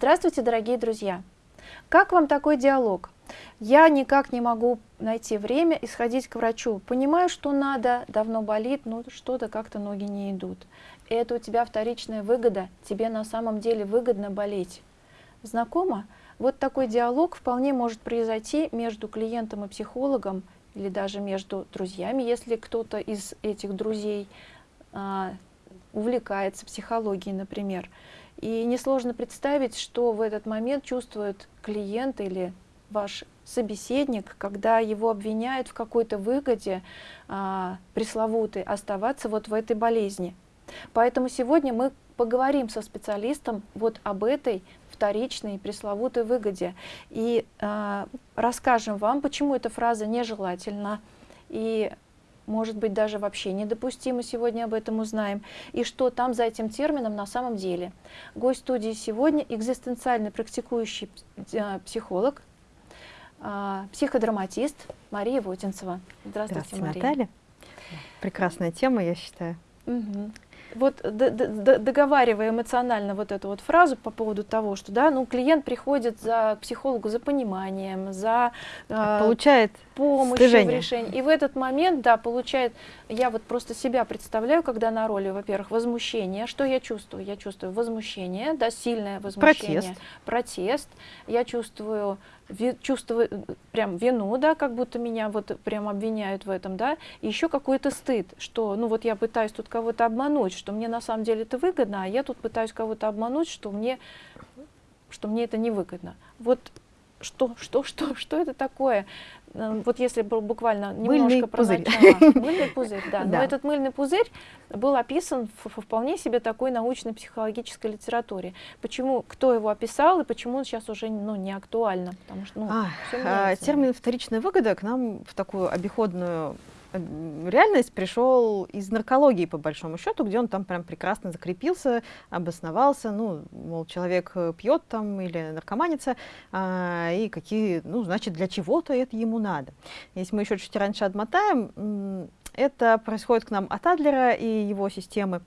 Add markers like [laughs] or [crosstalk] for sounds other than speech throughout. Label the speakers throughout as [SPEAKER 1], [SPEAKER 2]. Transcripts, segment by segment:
[SPEAKER 1] Здравствуйте, дорогие друзья! Как вам такой диалог? Я никак не могу найти время и сходить к врачу. Понимаю, что надо, давно болит, но что-то как-то ноги не идут. Это у тебя вторичная выгода, тебе на самом деле выгодно болеть. Знакомо? Вот такой диалог вполне может произойти между клиентом и психологом, или даже между друзьями, если кто-то из этих друзей а, увлекается психологией, например. И несложно представить, что в этот момент чувствует клиент или ваш собеседник, когда его обвиняют в какой-то выгоде а, пресловутой оставаться вот в этой болезни. Поэтому сегодня мы поговорим со специалистом вот об этой вторичной пресловутой выгоде и а, расскажем вам, почему эта фраза нежелательна и может быть даже вообще недопустимо, сегодня об этом узнаем, и что там за этим термином на самом деле. Гость студии сегодня экзистенциально практикующий э, психолог, а, психодраматист Мария Вотинцева.
[SPEAKER 2] Здравствуйте, Здравствуйте Мария. Наталья. Прекрасная тема, я считаю.
[SPEAKER 1] Угу вот договаривая эмоционально вот эту вот фразу по поводу того, что да, ну, клиент приходит за психологу за пониманием, за
[SPEAKER 2] э, получает
[SPEAKER 1] помощью стыжение. в решении. И в этот момент, да, получает, я вот просто себя представляю, когда на роли, во-первых, возмущение. Что я чувствую? Я чувствую возмущение, да, сильное возмущение.
[SPEAKER 2] Протест.
[SPEAKER 1] Протест. Я чувствую чувствую прям вину, да, как будто меня вот прям обвиняют в этом, да, и еще какой-то стыд, что, ну вот я пытаюсь тут кого-то обмануть, что мне на самом деле это выгодно, а я тут пытаюсь кого-то обмануть, что мне, что мне это невыгодно. Вот что, что, что, что это такое? Эм, вот если буквально немножко
[SPEAKER 2] мыльный
[SPEAKER 1] про
[SPEAKER 2] пузырь.
[SPEAKER 1] начало. [laughs] Мыльный пузырь, да. Но этот мыльный пузырь был описан в вполне себе такой научно-психологической литературе. Почему, кто его описал и почему он сейчас уже ну, не актуально? Потому что, ну,
[SPEAKER 2] а, а, термин «вторичная выгода» к нам в такую обиходную реальность пришел из наркологии, по большому счету, где он там прям прекрасно закрепился, обосновался, ну, мол, человек э, пьет там или наркоманится, а, и какие, ну, значит, для чего-то это ему надо. Если мы еще чуть раньше отмотаем, это происходит к нам от Адлера и его системы.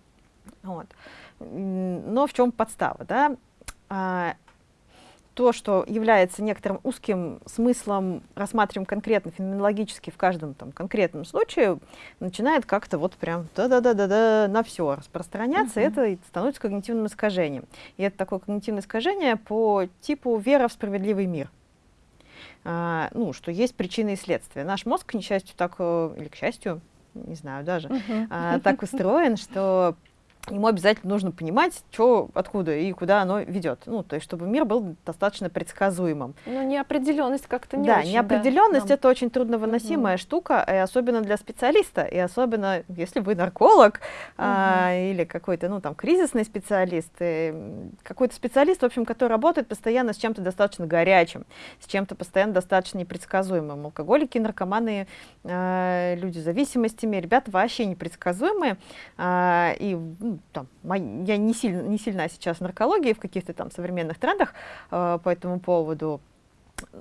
[SPEAKER 2] Вот. Но в чем подстава, да? То, что является некоторым узким смыслом, рассматриваем конкретно, феноменологически в каждом там, конкретном случае, начинает как-то вот прям да-да-да-да-да на все распространяться, uh -huh. это становится когнитивным искажением. И это такое когнитивное искажение по типу вера в справедливый мир. А, ну, что есть причины и следствия. Наш мозг, к несчастью, так, э, или к счастью, не знаю даже, uh -huh. а, так устроен, что ему обязательно нужно понимать, что, откуда и куда оно ведет. Ну, то есть, чтобы мир был достаточно предсказуемым.
[SPEAKER 1] Ну, неопределенность как-то не
[SPEAKER 2] да,
[SPEAKER 1] очень.
[SPEAKER 2] Неопределенность да, это очень трудновыносимая угу. штука, и особенно для специалиста, и особенно если вы нарколог угу. а, или какой-то, ну, там, кризисный специалист, какой-то специалист, в общем, который работает постоянно с чем-то достаточно горячим, с чем-то постоянно достаточно непредсказуемым. Алкоголики, наркоманы, а, люди с зависимостями, ребята вообще непредсказуемые, а, и ну, там, я не, сильно, не сильна сейчас в наркологии, в каких-то там современных трендах э, по этому поводу,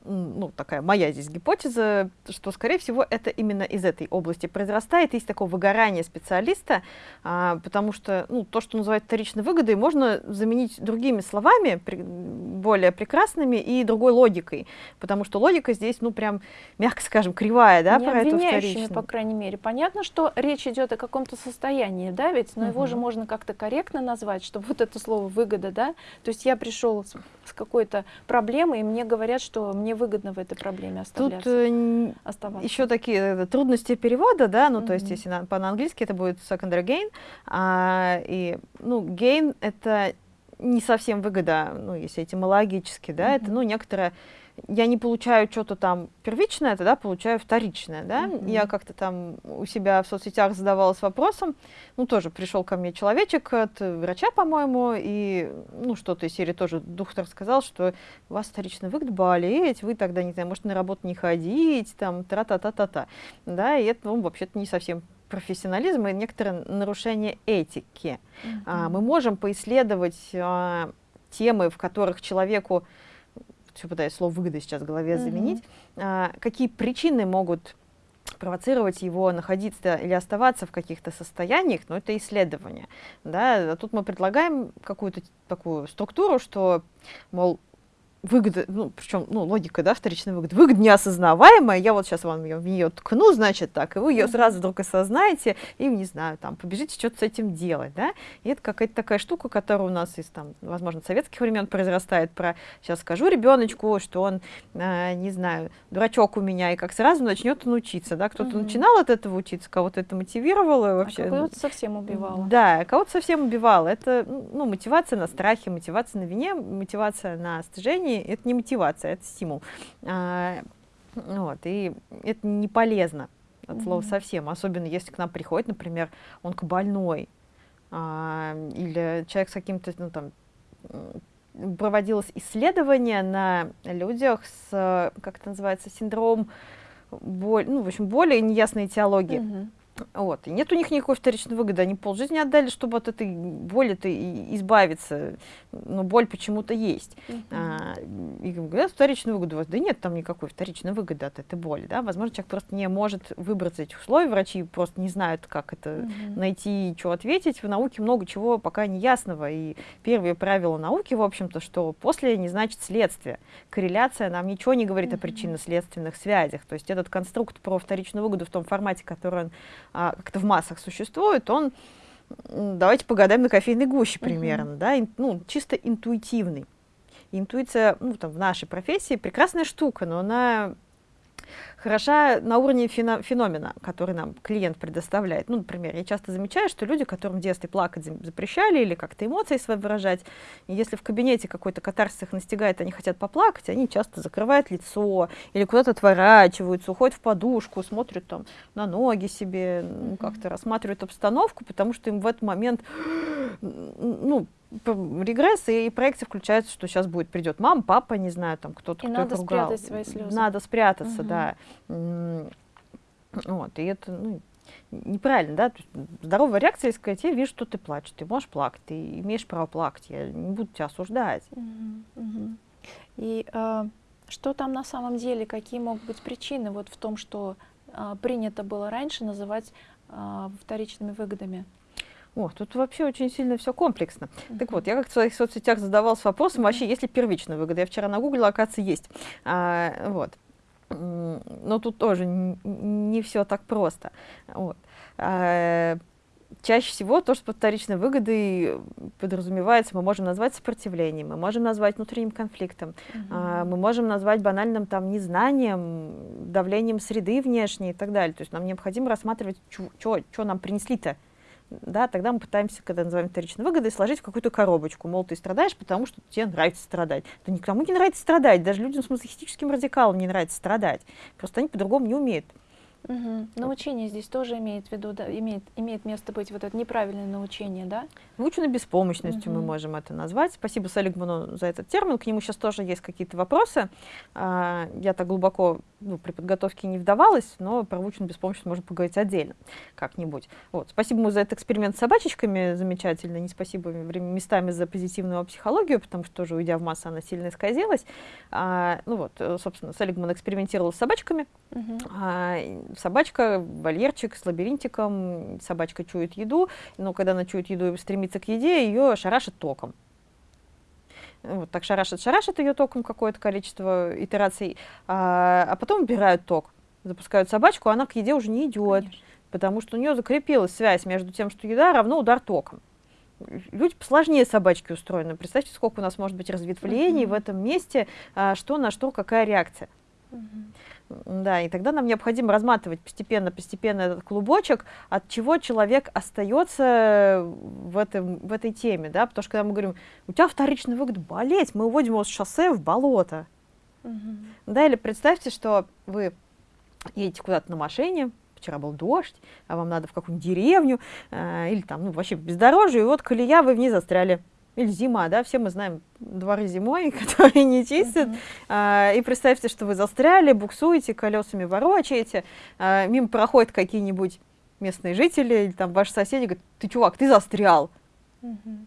[SPEAKER 2] ну, такая моя здесь гипотеза, что, скорее всего, это именно из этой области произрастает. Есть такое выгорание специалиста, а, потому что ну, то, что называют вторичной выгодой, можно заменить другими словами, при, более прекрасными и другой логикой, потому что логика здесь, ну, прям, мягко скажем, кривая, да,
[SPEAKER 1] Не про эту вторичную. по крайней мере. Понятно, что речь идет о каком-то состоянии, да, ведь, но угу. его же можно как-то корректно назвать, чтобы вот это слово выгода, да, то есть я пришел с, с какой-то проблемой, и мне говорят, что мне выгодно в этой проблеме оставляться, Тут э,
[SPEAKER 2] оставаться. еще такие э, трудности перевода, да, ну, mm -hmm. то есть, если на, по-английски это будет secondary gain, а, и, ну, gain — это не совсем выгода, ну, если этимологически, да, mm -hmm. это, ну, некоторая я не получаю что-то там первичное, тогда получаю вторичное, да. Mm -hmm. Я как-то там у себя в соцсетях задавалась вопросом, ну, тоже пришел ко мне человечек от врача, по-моему, и, ну, что-то из серии тоже доктор сказал, что у вас вторичный выгод болеть, вы тогда, не знаю, может, на работу не ходить, там, тра-та-та-та-та, да, и это, ну, вообще-то не совсем профессионализм и некоторое нарушение этики. Mm -hmm. а, мы можем поисследовать а, темы, в которых человеку все пытаюсь слово выгода сейчас в голове заменить, а, какие причины могут провоцировать его находиться или оставаться в каких-то состояниях, но это исследование. Да? А тут мы предлагаем какую-то такую структуру, что, мол, выгода, ну, причем, ну, логика, да, вторичная выгода, выгода неосознаваемая, я вот сейчас вам ее, в нее ткну, значит, так, и вы ее сразу вдруг осознаете, и, не знаю, там, побежите что-то с этим делать, да, и это какая-то такая штука, которая у нас из, там, возможно, советских времен произрастает, про, сейчас скажу ребеночку, что он, э, не знаю, дурачок у меня, и как сразу начнет он учиться, да, кто-то mm-hmm. начинал от этого учиться, кого-то это мотивировало вообще.
[SPEAKER 1] А кого-то совсем убивало.
[SPEAKER 2] Да, кого-то совсем убивало, это, ну, мотивация на страхе, мотивация на вине, мотивация на стыжении, желание, это не мотивация, это стимул. А, вот, и это не полезно от слова mm-hmm. совсем, особенно если к нам приходит, например, он к больной, а, или человек с каким-то, ну там, проводилось исследование на людях с, как это называется, синдром боль, ну, в общем, более неясной этиологии. Mm-hmm. Вот. И нет у них никакой вторичной выгоды. Они полжизни отдали, чтобы от этой боли-то избавиться. Но боль почему-то есть. Uh-huh. А, и говорят, вторичную выгоду у вас. Да нет там никакой вторичной выгоды от этой боли. Да? Возможно, человек просто не может выбраться из этих условий. Врачи просто не знают, как это uh-huh. найти и что ответить. В науке много чего пока не ясного. И первые правила науки, в общем-то, что после не значит следствие. Корреляция нам ничего не говорит uh-huh. о причинно-следственных связях. То есть этот конструкт про вторичную выгоду в том формате, который он а, как-то в массах существует, он, давайте погадаем на кофейной гуще примерно, uh-huh. да, ин, ну, чисто интуитивный. Интуиция, ну, там, в нашей профессии прекрасная штука, но она хороша на уровне феномена, который нам клиент предоставляет. Ну, например, я часто замечаю, что люди, которым в детстве плакать запрещали или как-то эмоции свои выражать, и если в кабинете какой-то катарсис их настигает, они хотят поплакать, они часто закрывают лицо или куда-то отворачиваются, уходят в подушку, смотрят там на ноги себе, ну, как-то рассматривают обстановку, потому что им в этот момент, ну, регресс, и проекции включаются, что сейчас будет, придет мама, папа, не знаю, там кто-то,
[SPEAKER 1] кто надо ругал. спрятать свои слезы.
[SPEAKER 2] Надо спрятаться, угу. да. Вот, и это, ну, неправильно, да, здоровая реакция, сказать, я вижу, что ты плачешь, ты можешь плакать, ты имеешь право плакать, я не буду тебя осуждать. Угу,
[SPEAKER 1] угу. И э, что там на самом деле, какие могут быть причины вот в том, что э, принято было раньше называть э, вторичными выгодами?
[SPEAKER 2] О, тут вообще очень сильно все комплексно. Mm-hmm. Так вот, я как в своих соцсетях задавалась вопросом, вообще, есть ли первичная выгода? Я вчера нагуглила, оказывается, есть. А, вот. Но тут тоже не все так просто. Вот. А, чаще всего то, что под вторичной выгодой подразумевается, мы можем назвать сопротивлением, мы можем назвать внутренним конфликтом, uh-huh. а, мы можем назвать банальным там незнанием, давлением среды внешней и так далее. То есть нам необходимо рассматривать, что нам принесли-то да, тогда мы пытаемся, когда называем вторичной выгодой, сложить в какую-то коробочку. Мол, ты страдаешь, потому что тебе нравится страдать. Да никому не нравится страдать, даже людям с мазохистическим радикалом не нравится страдать. Просто они по-другому не умеют.
[SPEAKER 1] Угу. Научение здесь тоже имеет в виду, да, имеет, имеет место быть вот это неправильное научение, да?
[SPEAKER 2] Выученной беспомощностью угу. мы можем это назвать. Спасибо Салигману за этот термин. К нему сейчас тоже есть какие-то вопросы. А, я так глубоко ну, при подготовке не вдавалась, но про выученную беспомощность можно поговорить отдельно как-нибудь. Вот. Спасибо ему за этот эксперимент с собачечками замечательно. Не спасибо местами за позитивную психологию, потому что тоже, уйдя в массу, она сильно исказилась. А, ну вот, собственно, Салигман экспериментировал с собачками. Угу. А, собачка, вольерчик с лабиринтиком, собачка чует еду, но когда она чует еду и стремится к еде, ее шарашит током. Вот так шарашит, шарашит ее током какое-то количество итераций, а, а потом убирают ток, запускают собачку, она к еде уже не идет, Конечно. потому что у нее закрепилась связь между тем, что еда равно удар током. Люди посложнее собачки устроены. Представьте, сколько у нас может быть разветвлений uh-huh. в этом месте, а, что на что, какая реакция. Uh-huh. Да, и тогда нам необходимо разматывать постепенно-постепенно этот клубочек, от чего человек остается в, этом, в этой теме, да, потому что когда мы говорим, у тебя вторичный выгод болеть, мы уводим его с шоссе в болото. Угу. Да, или представьте, что вы едете куда-то на машине, вчера был дождь, а вам надо в какую-нибудь деревню, э, или там, ну, вообще бездорожье, и вот колея, вы в ней застряли или зима, да, все мы знаем дворы зимой, [laughs] которые не чистят, uh-huh. а, и представьте, что вы застряли, буксуете, колесами ворочаете, а, мимо проходят какие-нибудь местные жители, или там ваши соседи говорят, ты, чувак, ты застрял. Uh-huh.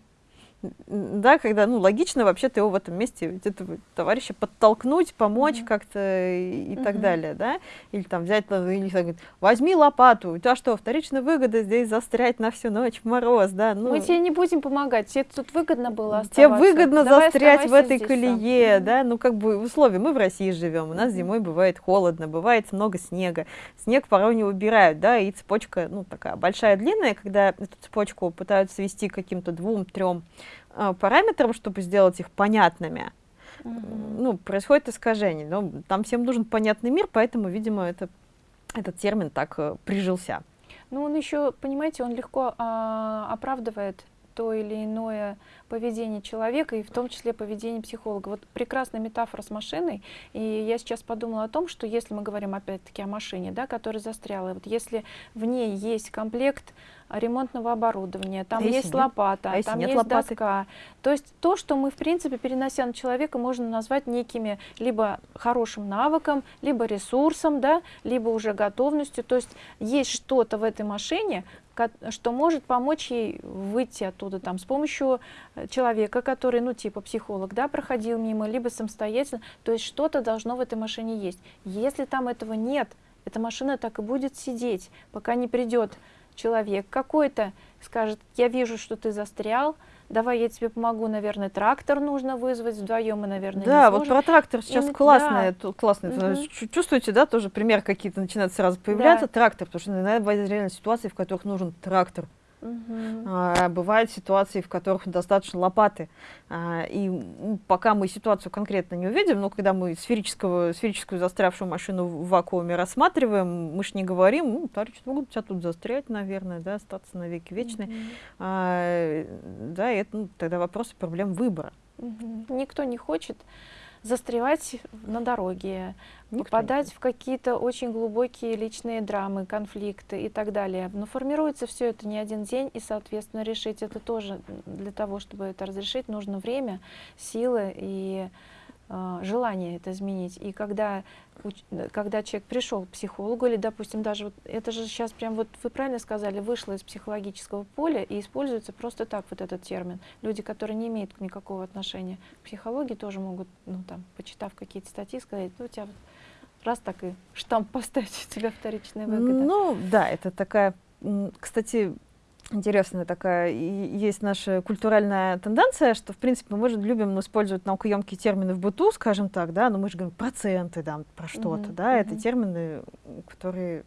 [SPEAKER 2] Да, когда, ну, логично вообще-то его в этом месте, этого товарища подтолкнуть, помочь угу. как-то и, и угу. так далее, да, или там взять, или говорит, возьми лопату, у тебя что, вторичная выгода здесь застрять на всю ночь в мороз, да,
[SPEAKER 1] ну. Мы тебе не будем помогать, тебе тут выгодно было оставаться.
[SPEAKER 2] Тебе выгодно Давай застрять в этой колее, сам. да, ну, как бы в условии, мы в России живем, у нас зимой бывает холодно, бывает много снега, снег порой не убирают, да, и цепочка, ну, такая большая, длинная, когда эту цепочку пытаются свести к каким-то двум-трем параметрам, чтобы сделать их понятными, mm ну, происходит искажение. Но там всем нужен понятный мир, поэтому, видимо, это, этот термин так э, прижился.
[SPEAKER 1] Ну, он еще, понимаете, он легко э, оправдывает то или иное поведение человека, и в том числе поведение психолога. Вот прекрасная метафора с машиной, и я сейчас подумала о том, что если мы говорим опять-таки о машине, да, которая застряла, вот если в ней есть комплект ремонтного оборудования, там а есть нет? лопата, а там есть лопаты? доска. То есть то, что мы, в принципе, перенося на человека, можно назвать некими либо хорошим навыком, либо ресурсом, да, либо уже готовностью. То есть есть что-то в этой машине, что может помочь ей выйти оттуда там с помощью человека, который, ну, типа психолог, да, проходил мимо, либо самостоятельно. То есть что-то должно в этой машине есть. Если там этого нет, эта машина так и будет сидеть, пока не придет человек какой-то, скажет, я вижу, что ты застрял, давай я тебе помогу, наверное, трактор нужно вызвать вдвоем, и, наверное,
[SPEAKER 2] Да, вот про трактор сейчас и, классное, да. классное. Угу. Чувствуете, да, тоже пример какие-то начинают сразу появляться, да. трактор, потому что иногда бывают реально ситуации, в которых нужен трактор. Угу. А, бывают ситуации, в которых достаточно лопаты. А, и пока мы ситуацию конкретно не увидим, но когда мы сферического, сферическую застрявшую машину в вакууме рассматриваем, мы же не говорим, ну, товарищ, могут тебя тут застрять, наверное, да, остаться на веки вечные. Угу. А, да, и это ну, тогда вопрос и проблем выбора.
[SPEAKER 1] Угу. Никто не хочет застревать на дороге, Никто попадать в какие-то очень глубокие личные драмы, конфликты и так далее. Но формируется все это не один день, и, соответственно, решить это тоже для того, чтобы это разрешить, нужно время, силы и желание это изменить. И когда когда человек пришел к психологу, или, допустим, даже вот это же сейчас прям вот вы правильно сказали, вышло из психологического поля и используется просто так вот этот термин. Люди, которые не имеют никакого отношения к психологии, тоже могут, ну там, почитав какие-то статьи, сказать, ну у тебя вот раз так и штамп поставить, у тебя вторичная выгода.
[SPEAKER 2] Ну да, это такая, кстати, интересная такая, есть наша культуральная тенденция, что, в принципе, мы же любим использовать наукоемкие термины в быту, скажем так, да, но мы же говорим проценты, да, про что-то, mm-hmm. да, mm-hmm. это термины, которые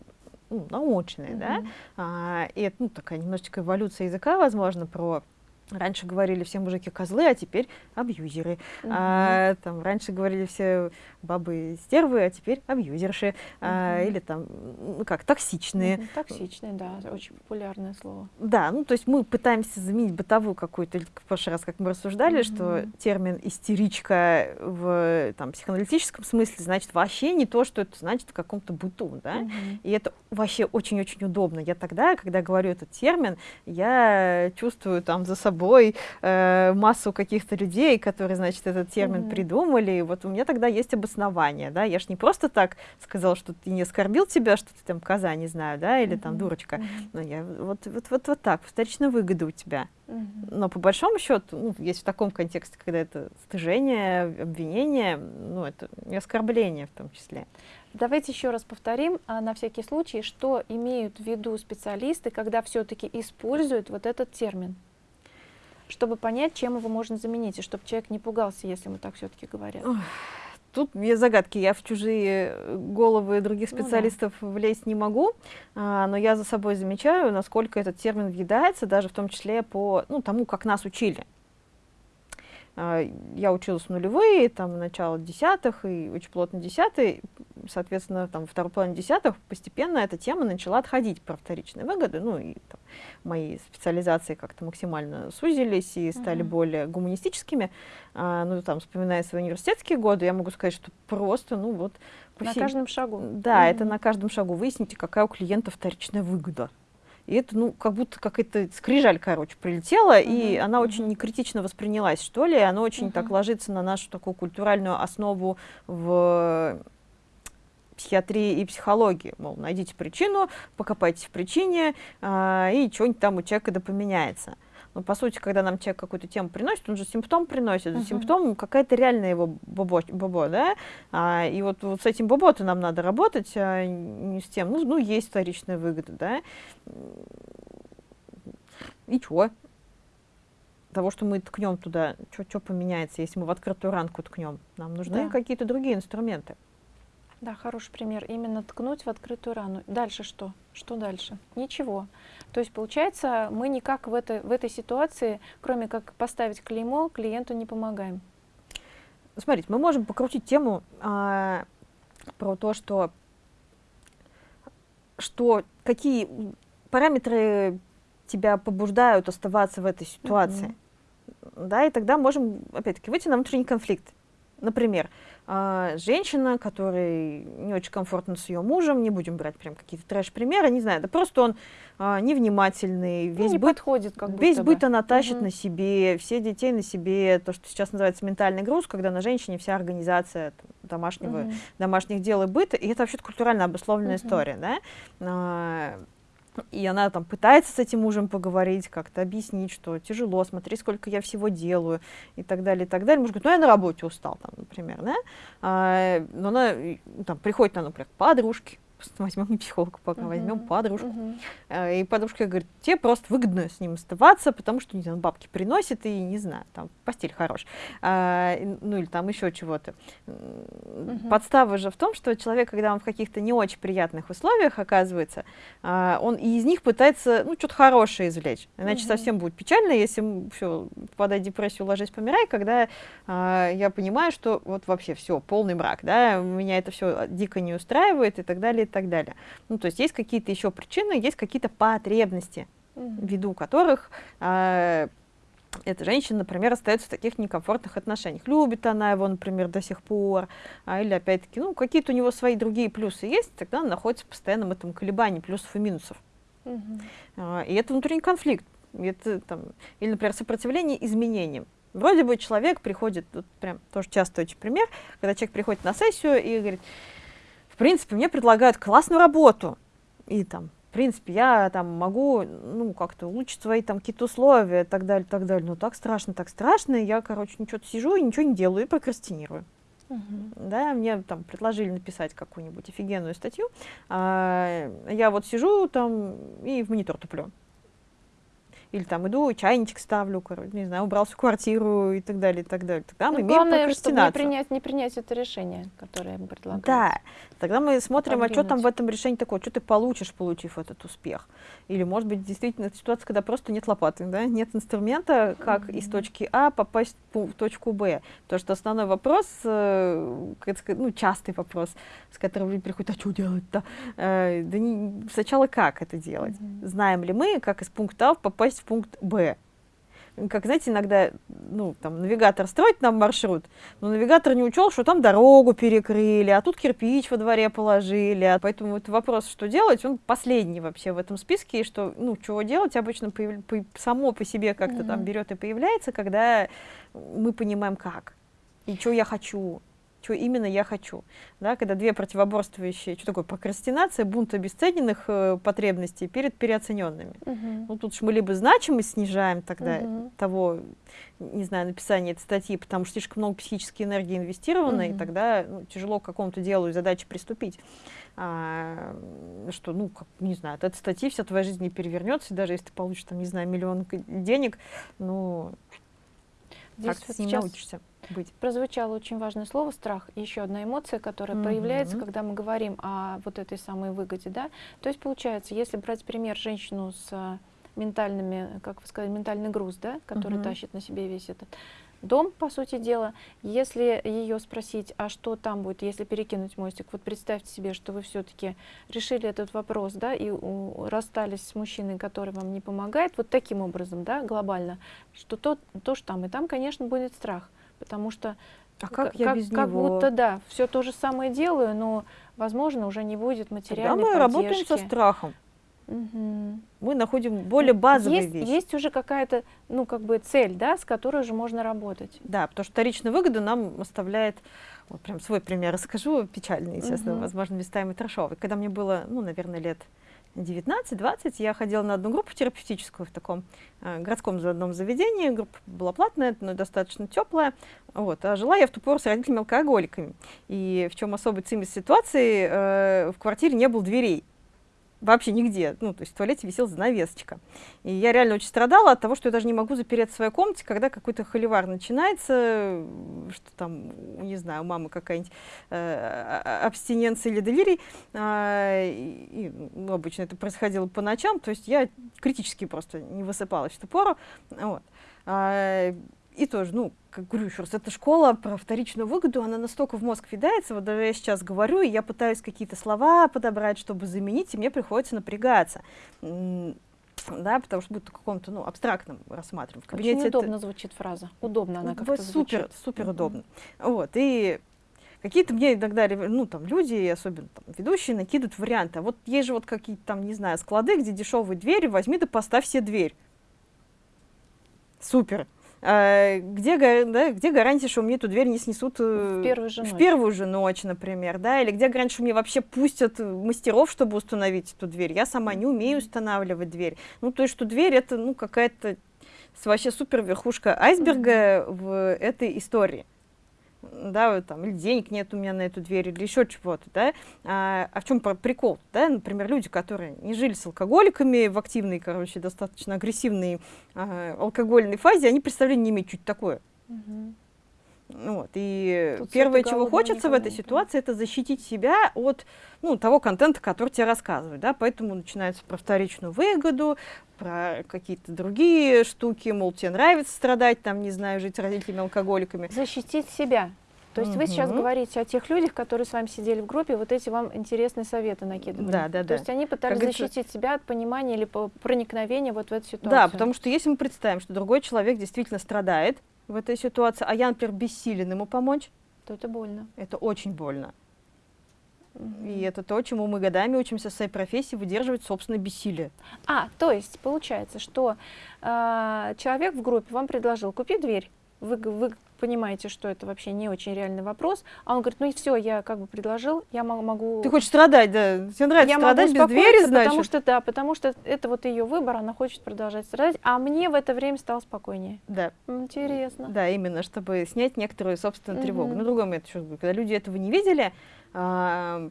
[SPEAKER 2] ну, научные, mm-hmm. да, а, и это, ну, такая немножечко эволюция языка, возможно, про Раньше говорили все мужики козлы, а теперь абьюзеры. Угу. А, там, раньше говорили все бабы стервы, а теперь абьюзерши. Угу. А, или там, ну как, токсичные. Угу.
[SPEAKER 1] Токсичные, да, очень популярное слово.
[SPEAKER 2] Да, ну то есть мы пытаемся заменить бытовую какую-то, в прошлый раз, как мы рассуждали, угу. что термин истеричка в там, психоаналитическом смысле значит вообще не то, что это значит в каком-то быту. Да? Угу. И это вообще очень-очень удобно. Я тогда, когда говорю этот термин, я чувствую там за собой собой э, массу каких-то людей, которые, значит, этот термин mm-hmm. придумали. И вот у меня тогда есть обоснование, да, я ж не просто так сказал, что ты не оскорбил тебя, что ты там коза, не знаю, да, или mm-hmm. там дурочка. Mm-hmm. Но я вот, вот, вот, вот так, вторичная выгода у тебя. Mm-hmm. Но по большому счету, ну, есть в таком контексте, когда это стыжение, обвинение, ну, это не оскорбление в том числе.
[SPEAKER 1] Давайте еще раз повторим а, на всякий случай, что имеют в виду специалисты, когда все-таки используют вот этот термин чтобы понять, чем его можно заменить, и чтобы человек не пугался, если мы так все-таки говорим.
[SPEAKER 2] Тут есть загадки. Я в чужие э, головы других специалистов ну, да. влезть не могу, а, но я за собой замечаю, насколько этот термин въедается, даже в том числе по ну, тому, как нас учили. А, я училась в нулевые, там, начало десятых, и очень плотно десятый, соответственно, там, второй половине десятых постепенно эта тема начала отходить про вторичные выгоды, ну, и там, мои специализации как-то максимально сузились и стали uh-huh. более гуманистическими. А, ну, там, вспоминая свои университетские годы, я могу сказать, что просто, ну, вот...
[SPEAKER 1] На всей... каждом шагу.
[SPEAKER 2] Да, uh-huh. это на каждом шагу. Выясните, какая у клиента вторичная выгода. И это, ну, как будто какая-то скрижаль, короче, прилетела, uh-huh. и она uh-huh. очень некритично воспринялась, что ли, и она очень uh-huh. так ложится на нашу такую культуральную основу в психиатрии и психологии. Мол, найдите причину, покопайтесь в причине, э, и что-нибудь там у человека да поменяется. Ну, по сути, когда нам человек какую-то тему приносит, он же симптом приносит. За симптом какая-то реальная его бобо, бобо да? А, и вот, вот с этим бобо-то нам надо работать, а не с тем, ну, ну есть вторичная выгода, да? И чё? Того, что мы ткнем туда, что поменяется, если мы в открытую ранку ткнем? Нам нужны да. какие-то другие инструменты.
[SPEAKER 1] Да, хороший пример. Именно ткнуть в открытую рану. Дальше что? Что дальше? Ничего. То есть, получается, мы никак в этой, в этой ситуации, кроме как поставить клеймо, клиенту не помогаем.
[SPEAKER 2] Смотрите, мы можем покрутить тему а, про то, что, что какие параметры тебя побуждают оставаться в этой ситуации. Mm-hmm. Да, и тогда можем, опять-таки, выйти на внутренний конфликт. Например, женщина, которой не очень комфортно с ее мужем, не будем брать прям какие-то трэш-примеры, не знаю, да просто он а, невнимательный,
[SPEAKER 1] ну, весь, не быт, подходит, как
[SPEAKER 2] весь быт она тащит угу. на себе, все детей на себе, то, что сейчас называется ментальный груз, когда на женщине вся организация там, домашнего, угу. домашних дел и быта, и это вообще культурально обусловленная угу. история, да, а, и она там пытается с этим мужем поговорить, как-то объяснить, что тяжело, смотри, сколько я всего делаю, и так далее, и так далее. Муж говорит, ну я на работе устал, там, например, да? А, но она там, приходит, на, например, к подружке, возьмем не психолога пока, uh-huh. возьмем подружку. Uh-huh. И подружка говорит, тебе просто выгодно с ним оставаться, потому что, не знаю, бабки приносит, и, не знаю, там, постель хорош. А, ну, или там еще чего-то. Uh-huh. Подстава же в том, что человек, когда он в каких-то не очень приятных условиях оказывается, а, он из них пытается, ну, что-то хорошее извлечь. Иначе uh-huh. совсем будет печально, если все, попадать в депрессию, ложись, помирай, когда а, я понимаю, что вот вообще все, полный мрак, да, меня это все дико не устраивает и так далее, так далее. Ну, то есть есть какие-то еще причины, есть какие-то потребности, ввиду которых э, эта женщина, например, остается в таких некомфортных отношениях. Любит она его, например, до сих пор, а, или опять-таки, ну, какие-то у него свои другие плюсы есть, тогда он находится в постоянном этом колебании плюсов и минусов. А, и это внутренний конфликт. Это, там, или, например, сопротивление изменениям. Вроде бы человек приходит, тут прям тоже часто очень пример, когда человек приходит на сессию и говорит, принципе, мне предлагают классную работу. И там, в принципе, я там могу, ну, как-то улучшить свои там какие-то условия и так далее, так далее. Но так страшно, так страшно. И я, короче, ничего сижу и ничего не делаю, и прокрастинирую. Uh-huh. Да, мне там предложили написать какую-нибудь офигенную статью. А, я вот сижу там и в монитор туплю или там иду, чайничек ставлю, короче, не знаю, убрал всю квартиру и так далее, и так далее. Тогда мы ну, имеем главное, чтобы
[SPEAKER 1] не принять, не принять это решение, которое мы предлагаем.
[SPEAKER 2] Да, тогда мы смотрим, а что там в этом решении такое, что ты получишь, получив этот успех. Или, может быть, действительно ситуация, когда просто нет лопаты, да, нет инструмента, как mm-hmm. из точки А попасть в точку Б. То, что основной вопрос, э, ну, частый вопрос, с которым люди приходят, а что делать-то? Э, да не, сначала как это делать? Mm-hmm. Знаем ли мы, как из пункта А попасть попасть в пункт Б. Как, знаете, иногда, ну, там, навигатор строит нам маршрут, но навигатор не учел, что там дорогу перекрыли, а тут кирпич во дворе положили. А поэтому вот вопрос, что делать, он последний вообще в этом списке, и что, ну, чего делать, обычно появ... по... само по себе как-то mm-hmm. там берет и появляется, когда мы понимаем, как и что я хочу что именно я хочу. Да, когда две противоборствующие, что такое прокрастинация, бунт обесцененных э, потребностей перед переоцененными. Uh-huh. Ну, тут же мы либо значимость снижаем тогда uh-huh. того, не знаю, написания этой статьи, потому что слишком много психической энергии инвестировано, uh-huh. и тогда ну, тяжело к какому-то делу и задаче приступить. А, что, ну, как, не знаю, от этой статьи вся твоя жизнь не перевернется, даже если ты получишь, там, не знаю, миллион денег, ну,
[SPEAKER 1] Здесь как вот ты с ним научишься быть. Прозвучало очень важное слово страх. Еще одна эмоция, которая mm-hmm. проявляется, когда мы говорим о вот этой самой выгоде. Да? То есть получается, если брать пример женщину с ментальными, как вы сказали, ментальный груз, да, который mm-hmm. тащит на себе весь этот дом, по сути дела. Если ее спросить, а что там будет, если перекинуть мостик, вот представьте себе, что вы все-таки решили этот вопрос, да, и у, расстались с мужчиной, который вам не помогает, вот таким образом, да, глобально, что то, то что там, и там, конечно, будет страх потому что
[SPEAKER 2] а как, я без
[SPEAKER 1] как
[SPEAKER 2] него?
[SPEAKER 1] будто да, все то же самое делаю, но, возможно, уже не будет материальной
[SPEAKER 2] Тогда
[SPEAKER 1] мы
[SPEAKER 2] поддержки. работаем со страхом. Угу. Мы находим более базовые
[SPEAKER 1] есть,
[SPEAKER 2] вещи.
[SPEAKER 1] Есть уже какая-то, ну, как бы цель, да, с которой уже можно работать.
[SPEAKER 2] Да, потому что вторичная выгода нам оставляет, вот прям свой пример расскажу, печальный, естественно, угу. возможно, местами трешовый. Когда мне было, ну, наверное, лет 19-20 я ходила на одну группу терапевтическую в таком э, городском одном заведении. Группа была платная, но достаточно теплая. Вот. А жила я в ту пору с родителями-алкоголиками. И в чем особый цимис ситуации, э, в квартире не было дверей вообще нигде. Ну, то есть в туалете висела занавесочка. И я реально очень страдала от того, что я даже не могу запереться в своей комнате, когда какой-то холивар начинается, что там, не знаю, у мамы какая-нибудь э, абстиненция или делирий. Э, и, ну, обычно это происходило по ночам, то есть я критически просто не высыпалась в ту пору. Вот. И тоже, ну, как говорю еще раз, эта школа про вторичную выгоду, она настолько в мозг въедается, вот даже я сейчас говорю, и я пытаюсь какие-то слова подобрать, чтобы заменить, и мне приходится напрягаться. Да, потому что будет в каком-то ну, абстрактном рассматриваем.
[SPEAKER 1] В кабинете Очень удобно это... звучит фраза. Удобно она как-то
[SPEAKER 2] Супер, звучит. супер удобно. Mm-hmm. Вот, и какие-то мне иногда, ну, там, люди, особенно там, ведущие, накидывают варианты. А вот есть же вот какие-то там, не знаю, склады, где дешевые двери, возьми да поставь себе дверь. Супер. А, где, да, где гарантия, что мне эту дверь не снесут
[SPEAKER 1] э, в первую же,
[SPEAKER 2] в ночь. Первую же ночь, например, да, или где гарантия, что мне вообще пустят мастеров, чтобы установить эту дверь. Я сама не умею устанавливать дверь. Ну, то есть, что дверь это, ну, какая-то вообще супер верхушка айсберга mm -hmm. в этой истории да, там, или денег нет у меня на эту дверь, или еще чего-то, да, а, а в чем прикол, да, например, люди, которые не жили с алкоголиками в активной, короче, достаточно агрессивной а, алкогольной фазе, они представления не имеют, что такое. Угу. Вот, и Тут первое, чего хочется в этой ситуации, это защитить себя от ну, того контента, который тебе рассказывают. Да? Поэтому начинается про вторичную выгоду, про какие-то другие штуки, мол, тебе нравится страдать, там, не знаю, жить с родителями-алкоголиками.
[SPEAKER 1] Защитить себя. То есть угу. вы сейчас говорите о тех людях, которые с вами сидели в группе, вот эти вам интересные советы накидывали.
[SPEAKER 2] Да, да, да.
[SPEAKER 1] То есть они пытались как защитить это... себя от понимания или проникновения вот в эту ситуацию.
[SPEAKER 2] Да, потому что если мы представим, что другой человек действительно страдает, в этой ситуации, а я, например, бессилен ему помочь,
[SPEAKER 1] то это больно.
[SPEAKER 2] Это очень больно. И это то, чему мы годами учимся в своей профессии, выдерживать собственное бессилие.
[SPEAKER 1] А, то есть получается, что э, человек в группе вам предложил купить дверь, вы, вы понимаете, что это вообще не очень реальный вопрос, а он говорит, ну и все, я как бы предложил, я могу...
[SPEAKER 2] Ты хочешь страдать, да? Тебе нравится я страдать без двери, значит?
[SPEAKER 1] Потому что, да, потому что это вот ее выбор, она хочет продолжать страдать, а мне в это время стало спокойнее.
[SPEAKER 2] Да.
[SPEAKER 1] Интересно.
[SPEAKER 2] Да, именно, чтобы снять некоторую собственную тревогу. Но другой момент еще, когда люди этого не видели, а,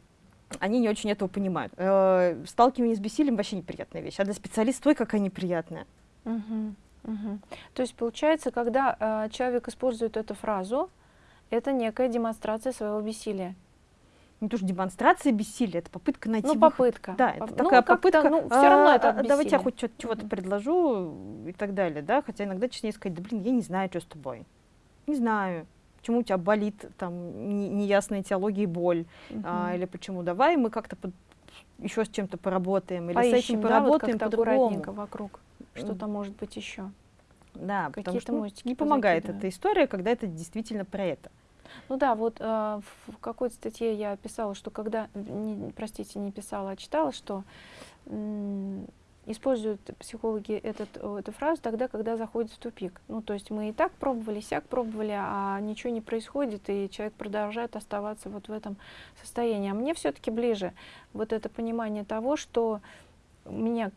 [SPEAKER 2] они не очень этого понимают. Э, сталкивание с бессилием вообще неприятная вещь, а для специалиста какая неприятная.
[SPEAKER 1] Угу. Угу. То есть получается, когда э, человек использует эту фразу, это некая демонстрация своего бессилия.
[SPEAKER 2] Не то, что демонстрация бессилия, это попытка найти
[SPEAKER 1] Ну, попытка.
[SPEAKER 2] Да, это ну, такая попытка.
[SPEAKER 1] Ну, все равно это
[SPEAKER 2] а, Давайте я хоть чего-то угу. предложу и так далее, да, хотя иногда честнее сказать, да блин, я не знаю, что с тобой. Не знаю, почему у тебя болит там неясная теология и боль, угу. а, или почему давай мы как-то еще с чем-то поработаем, или Поищем, с этим поработаем
[SPEAKER 1] да, вот по-другому. вокруг что-то может быть еще.
[SPEAKER 2] Да, потому что ну, не помогает эта история, когда это действительно про это.
[SPEAKER 1] Ну да, вот э, в какой-то статье я писала, что когда, не, простите, не писала, а читала, что используют психологи этот, эту фразу тогда, когда заходит в тупик. Ну, то есть мы и так пробовали, сяк пробовали, а ничего не происходит, и человек продолжает оставаться вот в этом состоянии. А мне все-таки ближе вот это понимание того, что меня,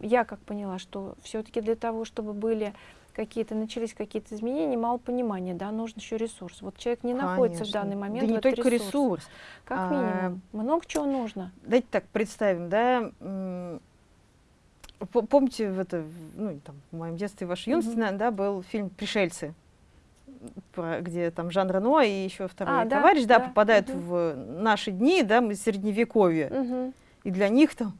[SPEAKER 1] я как поняла, что все-таки для того, чтобы были какие-то начались какие-то изменения, мало понимания, да, нужен еще ресурс. Вот человек не Конечно. находится в данный момент.
[SPEAKER 2] Да не только ресурс. ресурс.
[SPEAKER 1] Как а, минимум. А, много чего нужно.
[SPEAKER 2] Давайте так представим, да, помните, в, это, ну, там, в моем детстве, в вашей юности, mm -hmm. да, был фильм «Пришельцы», про, где там Жан Рено и еще второй а, товарищ, да, да, да попадают угу. в наши дни, да, мы средневековье. Угу. И для них там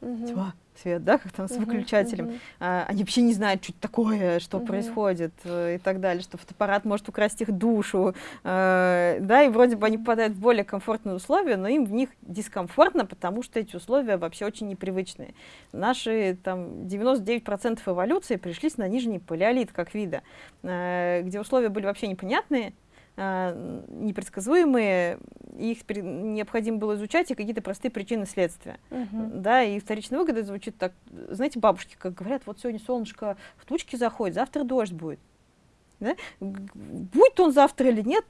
[SPEAKER 2] угу. тьма, свет, да, как там с выключателем. Uh -huh, а, они вообще не знают, что это такое, что uh -huh. происходит э, и так далее, что фотоаппарат может украсть их душу, э, да, и вроде бы они попадают в более комфортные условия, но им в них дискомфортно, потому что эти условия вообще очень непривычные. Наши там 99% эволюции пришлись на нижний палеолит как вида, э, где условия были вообще непонятные, э, непредсказуемые, их необходимо было изучать, и какие-то простые причины следствия. Угу. Да, и вторичная выгода звучит так, знаете, бабушки, как говорят, вот сегодня солнышко в тучке заходит, завтра дождь будет. Да? Будет он завтра или нет,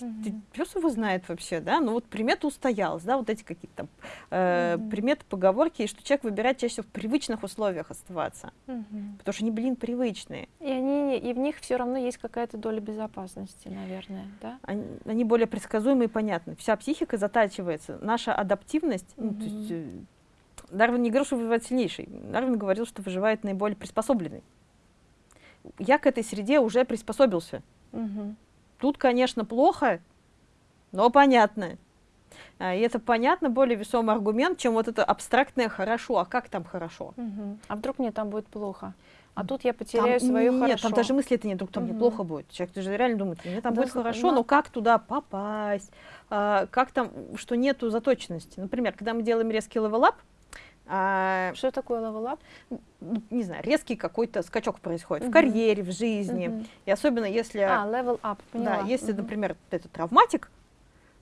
[SPEAKER 1] Мгм.
[SPEAKER 2] пес его знает вообще, да, ну вот примета устоялась, да, вот эти какие-то там э, приметы, поговорки, и что человек выбирает чаще всего в привычных условиях оставаться, потому что они, блин, привычные,
[SPEAKER 1] И, они, и в них все равно есть какая-то доля безопасности, наверное, да?
[SPEAKER 2] они, они более предсказуемы и понятны. Вся психика затачивается, наша адаптивность, ну, то есть, э, Дарвин не говорил, что выживает сильнейший, Дарвин говорил, что выживает наиболее приспособленный. Я к этой среде уже приспособился.
[SPEAKER 1] Мгм.
[SPEAKER 2] Тут, конечно, плохо, но понятно. А, И это понятно, более весомый аргумент, чем вот это абстрактное «хорошо». А как там хорошо?
[SPEAKER 1] Мгм. А вдруг мне там будет плохо? А тут я
[SPEAKER 2] Там-
[SPEAKER 1] потеряю свое
[SPEAKER 2] нет,
[SPEAKER 1] хорошо.
[SPEAKER 2] там даже мысли это нет, вдруг там мне
[SPEAKER 1] Мгм.
[SPEAKER 2] плохо будет. Человек даже реально думает, мне там
[SPEAKER 1] Да,
[SPEAKER 2] будет хорошо,
[SPEAKER 1] на-
[SPEAKER 2] но как туда попасть? А, как там, что нету заточенности? Например, когда мы делаем резкий level up, а,
[SPEAKER 1] Что такое level up?
[SPEAKER 2] ну, не знаю, резкий какой-то скачок происходит в
[SPEAKER 1] Мгм.
[SPEAKER 2] карьере, в жизни.
[SPEAKER 1] Мгм.
[SPEAKER 2] И особенно если...
[SPEAKER 1] А, level up,
[SPEAKER 2] Да,
[SPEAKER 1] поняла.
[SPEAKER 2] если,
[SPEAKER 1] Мгм.
[SPEAKER 2] например, это травматик,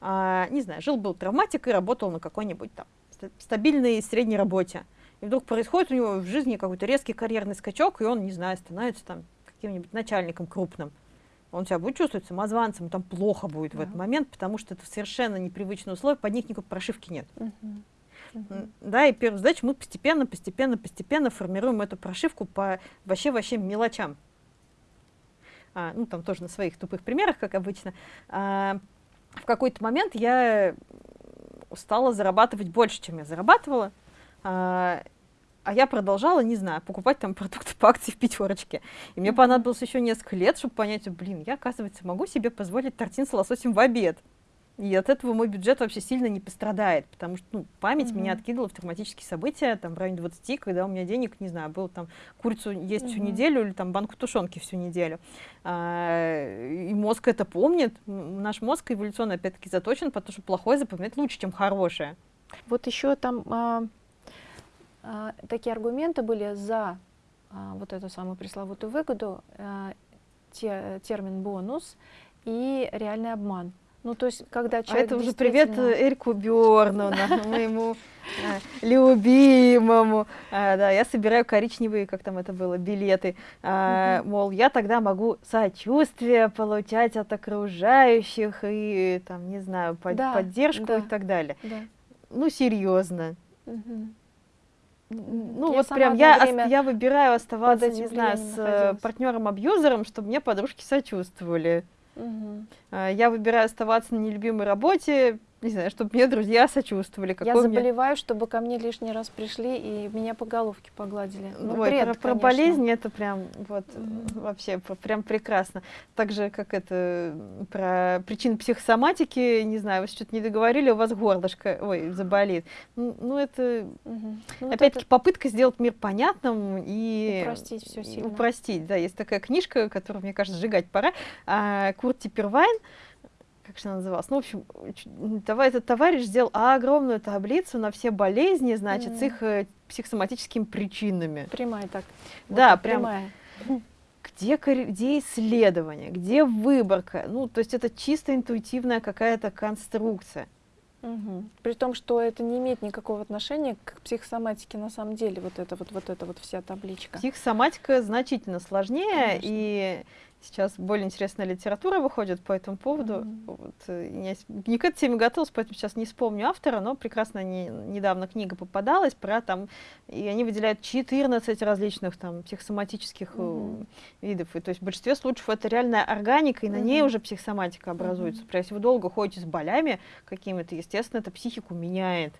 [SPEAKER 2] а, не знаю, жил-был травматик и работал на какой-нибудь там ста- стабильной средней работе. И вдруг происходит у него в жизни какой-то резкий карьерный скачок, и он, не знаю, становится там каким-нибудь начальником крупным. Он себя будет чувствовать самозванцем, там плохо будет в этот
[SPEAKER 1] Да.
[SPEAKER 2] момент, потому что это совершенно непривычные условия, под них никакой прошивки нет.
[SPEAKER 1] Мгм.
[SPEAKER 2] М, Да, и первая задача, мы постепенно, постепенно, постепенно формируем эту прошивку по вообще-вообще мелочам. А, ну, там тоже на своих тупых примерах, как обычно. А, в какой-то момент я стала зарабатывать больше, чем я зарабатывала. А, а я продолжала, не знаю, покупать там [laughs] продукты по акции в пятерочке. И мне понадобилось еще несколько лет, чтобы понять, блин, я, оказывается, могу себе позволить тортин с лососем в обед. И от этого мой бюджет вообще сильно не пострадает, потому что ну, память меня
[SPEAKER 1] Мгм.
[SPEAKER 2] откидывала в травматические события там, в районе 20, когда у меня денег, не знаю, было там курицу есть всю
[SPEAKER 1] Мгм.
[SPEAKER 2] неделю или там банку тушенки всю неделю. А, и мозг это помнит. Наш мозг эволюционно опять-таки заточен, потому что плохое запоминать лучше, чем хорошее.
[SPEAKER 1] Вот еще там а, а, такие аргументы были за а, вот эту самую пресловутую выгоду, а, те- термин бонус и реальный обман. Ну, то есть, когда
[SPEAKER 2] А
[SPEAKER 1] человек
[SPEAKER 2] это уже привет
[SPEAKER 1] действительно-
[SPEAKER 2] э, Эрику Бёрну, [laughs] моему э, любимому. А, Да, я собираю коричневые, как там это было, билеты. А. Мол, я тогда могу сочувствие получать от окружающих и, там, не знаю, поддержку и так далее.
[SPEAKER 1] Да.
[SPEAKER 2] Ну, серьезно. Ну,
[SPEAKER 1] Я
[SPEAKER 2] вот прям я, я выбираю оставаться, не знаю, с э, партнером-абьюзером, чтобы мне подружки сочувствовали. А, Я выбираю оставаться на нелюбимой работе, не знаю, чтобы мне друзья сочувствовали.
[SPEAKER 1] Я
[SPEAKER 2] какой меня-
[SPEAKER 1] заболеваю, чтобы ко мне лишний раз пришли и меня по головке погладили. Ну,
[SPEAKER 2] Ой,
[SPEAKER 1] бред,
[SPEAKER 2] про, про болезни это прям вот вообще прям прекрасно. Так же, как это про причины психосоматики, не знаю, вы что-то не договорили, у вас горлышко, ой, заболит. Ну, ну, это
[SPEAKER 1] Мгм. Ну, вот
[SPEAKER 2] опять-таки
[SPEAKER 1] это
[SPEAKER 2] попытка сделать мир понятным и
[SPEAKER 1] Упростить всё
[SPEAKER 2] и
[SPEAKER 1] сильно.
[SPEAKER 2] Упростить, да, есть такая книжка, которую, мне кажется, сжигать пора. А, Курт Типервайн, как же она называлась? Ну, в общем, давай этот товарищ сделал огромную таблицу на все болезни, значит, с
[SPEAKER 1] Мгм.
[SPEAKER 2] их э, психосоматическими причинами.
[SPEAKER 1] прямая так. Вот
[SPEAKER 2] Да,
[SPEAKER 1] так,
[SPEAKER 2] прям
[SPEAKER 1] прямая.
[SPEAKER 2] где, где исследование, где выборка. Ну, то есть это чисто интуитивная какая-то конструкция.
[SPEAKER 1] Мгм. При том, что это не имеет никакого отношения к психосоматике на самом деле, вот это вот, вот эта вот вся табличка.
[SPEAKER 2] Психосоматика значительно сложнее,
[SPEAKER 1] Конечно.
[SPEAKER 2] и сейчас более интересная литература выходит по этому поводу.
[SPEAKER 1] Мгм.
[SPEAKER 2] Вот, э, я не к этой теме готовилась, поэтому сейчас не вспомню автора, но прекрасно не, недавно книга попадалась про там, и они выделяют 14 различных там психосоматических э,
[SPEAKER 1] Мгм.
[SPEAKER 2] видов. И, то есть в большинстве случаев это реальная органика, и на ней уже психосоматика образуется.
[SPEAKER 1] Мгм.
[SPEAKER 2] Прям Если вы долго ходите с болями какими-то, естественно, это психику меняет.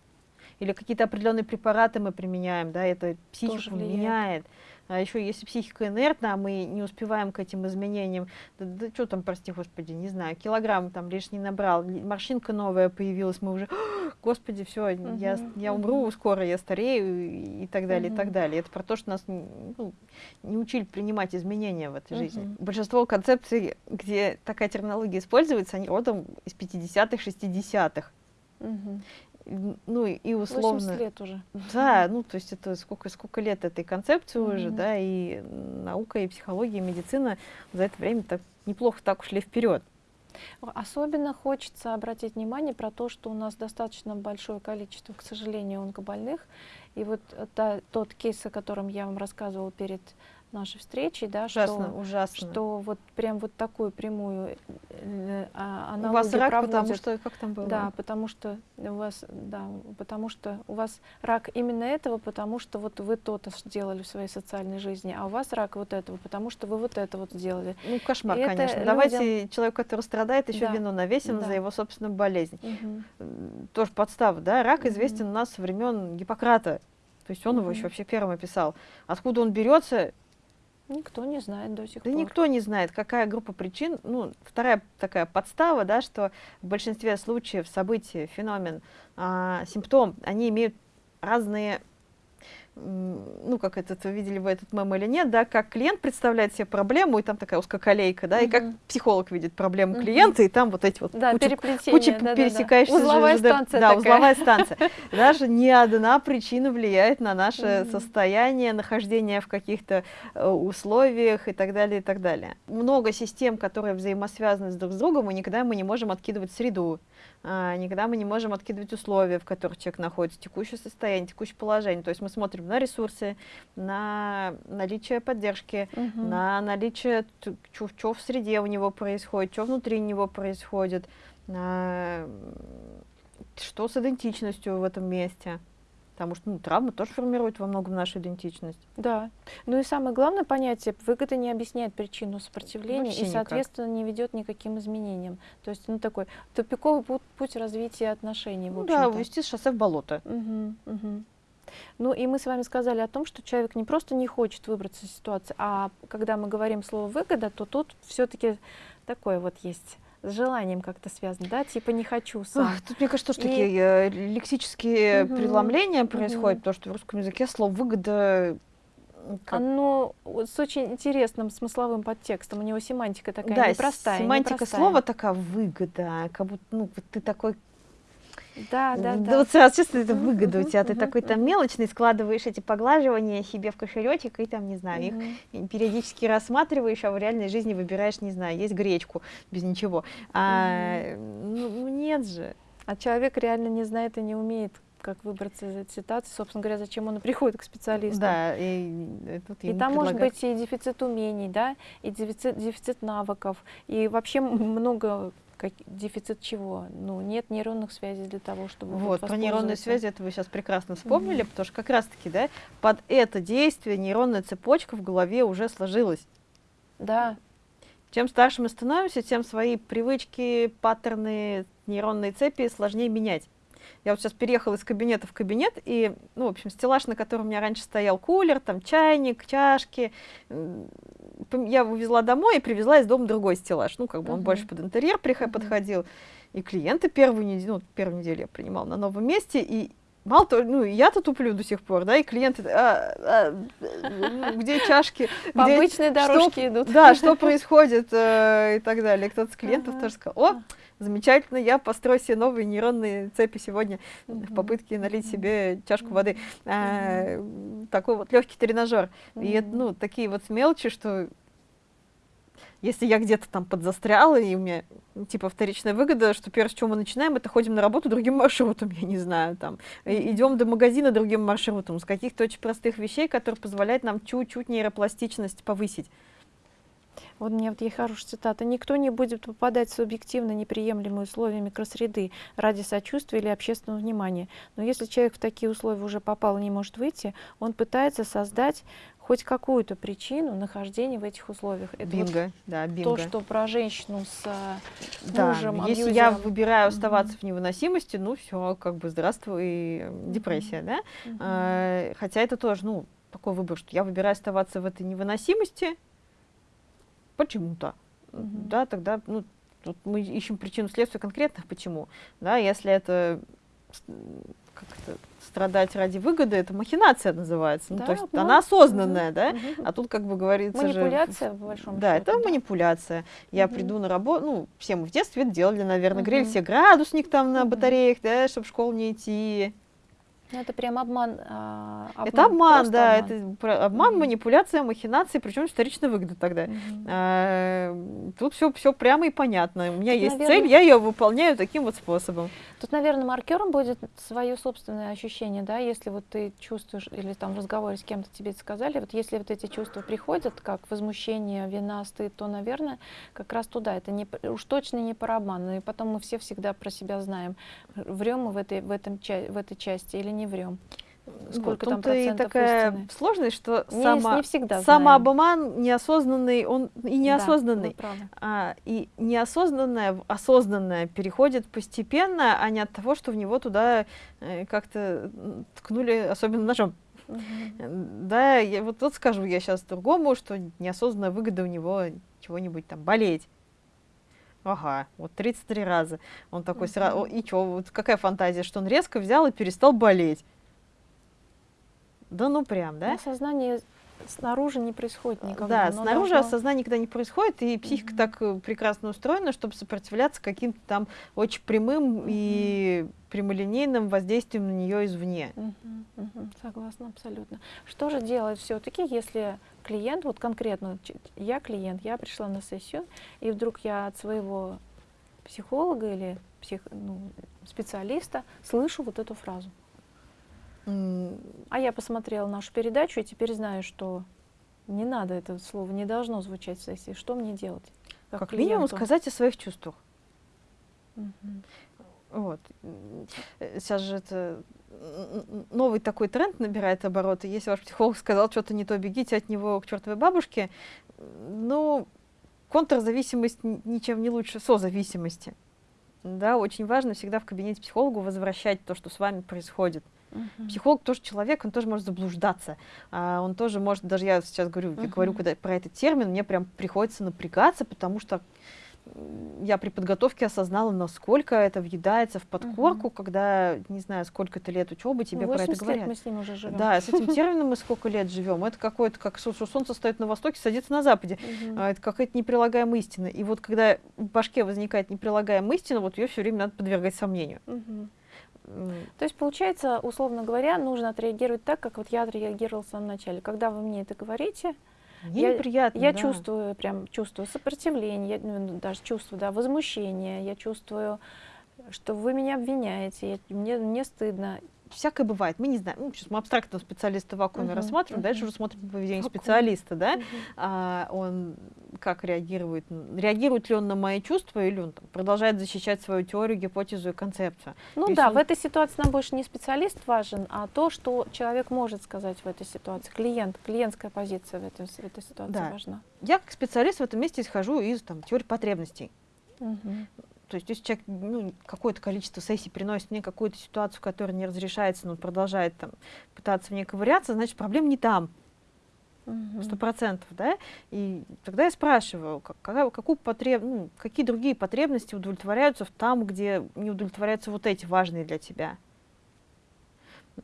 [SPEAKER 2] Или какие-то определенные препараты мы применяем, да, это психику меняет. А еще если психика инертна, а мы не успеваем к этим изменениям, да, что там, прости господи, не знаю, килограмм там лишний набрал, морщинка новая появилась, мы уже, господи, все, я,
[SPEAKER 1] Мгм,
[SPEAKER 2] я
[SPEAKER 1] мгм.
[SPEAKER 2] умру скоро, я старею и, так далее, и так далее. Это про то, что нас ну, не учили принимать изменения в этой жизни.
[SPEAKER 1] Мгм.
[SPEAKER 2] Большинство концепций, где такая терминология используется, они родом из 50-х, 60-х. Н- Ну и условно...
[SPEAKER 1] 80 лет уже.
[SPEAKER 2] Да, ну то есть это сколько, сколько лет этой концепции уже,
[SPEAKER 1] Мгм.
[SPEAKER 2] да, и наука, и психология, и медицина за это время так неплохо так ушли вперед.
[SPEAKER 1] Особенно хочется обратить внимание про то, что у нас достаточно большое количество, к сожалению, онкобольных. И вот э, та- тот кейс, о котором я вам рассказывала перед нашей встречи, да,
[SPEAKER 2] ужасно,
[SPEAKER 1] что,
[SPEAKER 2] ужасно.
[SPEAKER 1] что вот прям вот такую прямую э,
[SPEAKER 2] аналогию У вас рак, проводят. потому что, как там было?
[SPEAKER 1] Да, потому что у вас, да, потому что у вас рак именно этого, потому что вот вы то-то сделали в своей социальной жизни, а у вас рак вот этого, потому что вы вот это вот сделали.
[SPEAKER 2] Ну, кошмар, И конечно. Людям... Давайте человек, который страдает, еще да. вину навесим да. за его собственную болезнь. Угу. Тоже подстава, да? Рак угу. известен у нас со времен Гиппократа. То есть он угу. его еще вообще первым описал. Откуда он берется,
[SPEAKER 1] Никто не знает до сих
[SPEAKER 2] да
[SPEAKER 1] пор.
[SPEAKER 2] никто не знает, какая группа причин. Ну, вторая такая подстава, да, что в большинстве случаев события, феномен, а, симптом, они имеют разные ну, как это, видели вы этот мем или нет, да, как клиент представляет себе проблему, и там такая узкоколейка, да, -huh. и как психолог видит проблему -huh. клиента, и там вот эти вот
[SPEAKER 1] да,
[SPEAKER 2] куча, куча да, пересекающихся...
[SPEAKER 1] Да, да. Узловая ЖД, станция
[SPEAKER 2] Да,
[SPEAKER 1] такая.
[SPEAKER 2] узловая станция. [laughs] Даже ни одна причина влияет на наше -huh. состояние, нахождение в каких-то э, условиях и так далее, и так далее. Много систем, которые взаимосвязаны друг с другом, и никогда мы не можем откидывать среду, а, никогда мы не можем откидывать условия, в которых человек находится, текущее состояние, текущее положение. То есть мы смотрим на ресурсы, на наличие поддержки, угу. на наличие, что в среде у него происходит, что внутри него происходит, что с идентичностью в этом месте. Потому что ну, травмы тоже формируют во многом нашу идентичность.
[SPEAKER 1] Да. Ну и самое главное понятие, выгода не объясняет причину сопротивления Вообще и, соответственно, никак. не ведет никаким изменениям. То есть, ну, такой тупиковый путь, путь развития отношений,
[SPEAKER 2] ну, Да, увести шоссе в болото.
[SPEAKER 1] Угу, угу. Ну и мы с вами сказали о том, что человек не просто не хочет выбраться из ситуации, а когда мы говорим слово «выгода», то тут все-таки такое вот есть с желанием как-то связано, да, типа не хочу сам. Ах,
[SPEAKER 2] тут, мне кажется, тоже и... такие э, лексические угу. преломления происходят, угу. потому что в русском языке слово «выгода»
[SPEAKER 1] Как? Оно с очень интересным смысловым подтекстом. У него семантика такая да, непростая.
[SPEAKER 2] Семантика
[SPEAKER 1] непростая.
[SPEAKER 2] слова такая выгода, как будто ну, ты такой
[SPEAKER 1] да, да, да.
[SPEAKER 2] Да вот сразу чувствуешь, это выгода у тебя. Ты такой там мелочный, складываешь эти поглаживания себе в кошелечек и там, не знаю, их периодически рассматриваешь, а в реальной жизни выбираешь, не знаю, есть гречку без ничего. А, ну, ну, нет же.
[SPEAKER 1] А человек реально не знает и не умеет как выбраться из этой ситуации, собственно говоря, зачем он приходит к специалисту.
[SPEAKER 2] Да, и, и, тут
[SPEAKER 1] и там может быть и дефицит умений, да, и дефицит, дефицит навыков, и вообще много как, дефицит чего? Ну, нет нейронных связей для того, чтобы
[SPEAKER 2] Вот, про нейронные связи это вы сейчас прекрасно вспомнили, mm-hmm. потому что как раз-таки, да, под это действие нейронная цепочка в голове уже сложилась.
[SPEAKER 1] Да.
[SPEAKER 2] Чем старше мы становимся, тем свои привычки, паттерны, нейронные цепи сложнее менять. Я вот сейчас переехала из кабинета в кабинет, и, ну, в общем, стеллаж, на котором у меня раньше стоял кулер, там чайник, чашки, я увезла домой и привезла из дома другой стеллаж. Ну, как бы он uh -huh. больше под интерьер uh -huh. подходил. И клиенты первую неделю, ну, первую неделю я принимала на новом месте, и мало того, ну, я-то туплю до сих пор, да, и клиенты, а, а, где чашки? [laughs]
[SPEAKER 1] По где, обычной дорожке
[SPEAKER 2] что,
[SPEAKER 1] идут.
[SPEAKER 2] Да, что [laughs] происходит э, и так далее. Кто-то с клиентов тоже сказал, о, замечательно, я построю себе новые нейронные цепи сегодня в попытке налить себе чашку воды. А, такой вот легкий тренажер. И это, ну, такие вот мелочи, что если я где-то там подзастряла, и у меня типа вторичная выгода, что первое, с чего мы начинаем, это ходим на работу другим маршрутом, [laughs] я не знаю, там, идем до магазина другим маршрутом, с каких-то очень простых вещей, которые позволяют нам чуть-чуть нейропластичность повысить.
[SPEAKER 1] Вот меня вот есть хорошая цитата. «Никто не будет попадать в субъективно неприемлемые условия микросреды ради сочувствия или общественного внимания. Но если человек в такие условия уже попал и не может выйти, он пытается создать хоть какую-то причину нахождения в этих условиях.
[SPEAKER 2] Это бинго, вот да, бинго.
[SPEAKER 1] То, что про женщину с
[SPEAKER 2] да, мужем, Если абьюзером. я выбираю оставаться mm -hmm. в невыносимости, ну все, как бы здравствуй, депрессия, mm -hmm. да? Mm -hmm. А, хотя это тоже, ну, такой выбор, что я выбираю оставаться в этой невыносимости, почему-то. Угу. Да, тогда ну, тут мы ищем причину следствия конкретных почему. Да, если это как это, страдать ради выгоды, это махинация называется. Ну, да, то есть ну, она осознанная, угу, да? Угу. А тут, как бы говорится
[SPEAKER 1] Манипуляция,
[SPEAKER 2] же,
[SPEAKER 1] в большом
[SPEAKER 2] Да,
[SPEAKER 1] счете,
[SPEAKER 2] это да. манипуляция. Я угу. приду на работу, ну, все мы в детстве это делали, наверное, угу. грели все градусник там на батареях, да, чтобы в школу не идти.
[SPEAKER 1] Ну, это прям обман. А, обман
[SPEAKER 2] это обман, да,
[SPEAKER 1] обман.
[SPEAKER 2] это обман, угу. манипуляция, махинации, причем вторичная выгода тогда. Угу. А, тут все, все прямо и понятно. У меня тут, есть наверное... цель, я ее выполняю таким вот способом.
[SPEAKER 1] Тут, наверное, маркером будет свое собственное ощущение, да, если вот ты чувствуешь, или там в разговоре с кем-то тебе это сказали, вот если вот эти чувства приходят, как возмущение, вина, стыд, то, наверное, как раз туда. Это не, уж точно не про обман. И потом мы все всегда про себя знаем, врем мы в этой, в этом, в этой части или не врем.
[SPEAKER 2] Сколько вот, там процентов и такая истины? сложность, что
[SPEAKER 1] не,
[SPEAKER 2] само,
[SPEAKER 1] не всегда
[SPEAKER 2] самообман неосознанный, он и неосознанный. Да, а, и неосознанное в осознанное переходит постепенно, а не от того, что в него туда э, как-то ткнули, особенно ножом. Угу. Да, я вот, вот скажу я сейчас другому, что неосознанная выгода у него чего-нибудь там болеть. Ага, вот 33 раза. Он такой, сразу, и что, вот какая фантазия, что он резко взял и перестал болеть. Да ну прям, да?
[SPEAKER 1] Осознание снаружи не происходит никогда.
[SPEAKER 2] Да, снаружи должно... осознание никогда не происходит, и психика mm-hmm. так э, прекрасно устроена, чтобы сопротивляться каким-то там очень прямым mm-hmm. и прямолинейным воздействием на нее извне.
[SPEAKER 1] Mm-hmm. Mm-hmm. Согласна, абсолютно. Что же делать все-таки, если клиент, вот конкретно я клиент, я пришла на сессию, и вдруг я от своего психолога или псих, ну, специалиста слышу вот эту фразу. А я посмотрела нашу передачу и теперь знаю, что не надо это слово, не должно звучать в сессии. Что мне делать?
[SPEAKER 2] Как, как минимум сказать о своих чувствах. -hmm. Вот. Сейчас же это новый такой тренд набирает обороты. Если ваш психолог сказал что-то не то, бегите от него к чертовой бабушке. Ну, контрзависимость ничем не лучше созависимости. Да, очень важно всегда в кабинете психологу возвращать то, что с вами происходит. Uh-huh. Психолог тоже человек, он тоже может заблуждаться. А, он тоже может, даже я сейчас говорю, uh-huh. я говорю когда, про этот термин, мне прям приходится напрягаться, потому что я при подготовке осознала, насколько это въедается в подкорку, угу. когда, не знаю, сколько-то лет учебы тебе про это говорят. Лет
[SPEAKER 1] мы с ним уже живем.
[SPEAKER 2] Да, с этим [laughs] термином мы сколько лет живем. Это какое-то, как что солнце стоит на востоке, садится на западе. Угу. Это какая-то неприлагаемая истина. И вот когда в башке возникает неприлагаемая истина, вот ее все время надо подвергать сомнению.
[SPEAKER 1] Угу. То есть, получается, условно говоря, нужно отреагировать так, как вот я отреагировала в самом начале. Когда вы мне это говорите,
[SPEAKER 2] мне я, неприятно,
[SPEAKER 1] я
[SPEAKER 2] да.
[SPEAKER 1] чувствую, прям чувствую сопротивление, ну, даже чувствую, да, возмущение, я чувствую, что вы меня обвиняете, я, мне, мне стыдно
[SPEAKER 2] всякое бывает. Мы не знаем, ну, сейчас мы абстрактного специалиста в вакууме uh-huh, рассматриваем, uh-huh. дальше уже смотрим поведение Вакуум. специалиста, да, uh-huh. а, он как реагирует, реагирует ли он на мои чувства, или он там, продолжает защищать свою теорию, гипотезу и концепцию.
[SPEAKER 1] Ну Если да, он... в этой ситуации нам больше не специалист важен, а то, что человек может сказать в этой ситуации, клиент, клиентская позиция в этой, в этой ситуации да. важна.
[SPEAKER 2] Я как специалист в этом месте исхожу из там, теории потребностей.
[SPEAKER 1] Uh-huh.
[SPEAKER 2] То есть, если человек ну, какое-то количество сессий приносит мне какую-то ситуацию, которая не разрешается, но продолжает там, пытаться в ней ковыряться, значит, проблема не там. Сто процентов, да? И тогда я спрашиваю, какая, какую потреб... ну, какие другие потребности удовлетворяются в там, где не удовлетворяются вот эти важные для тебя.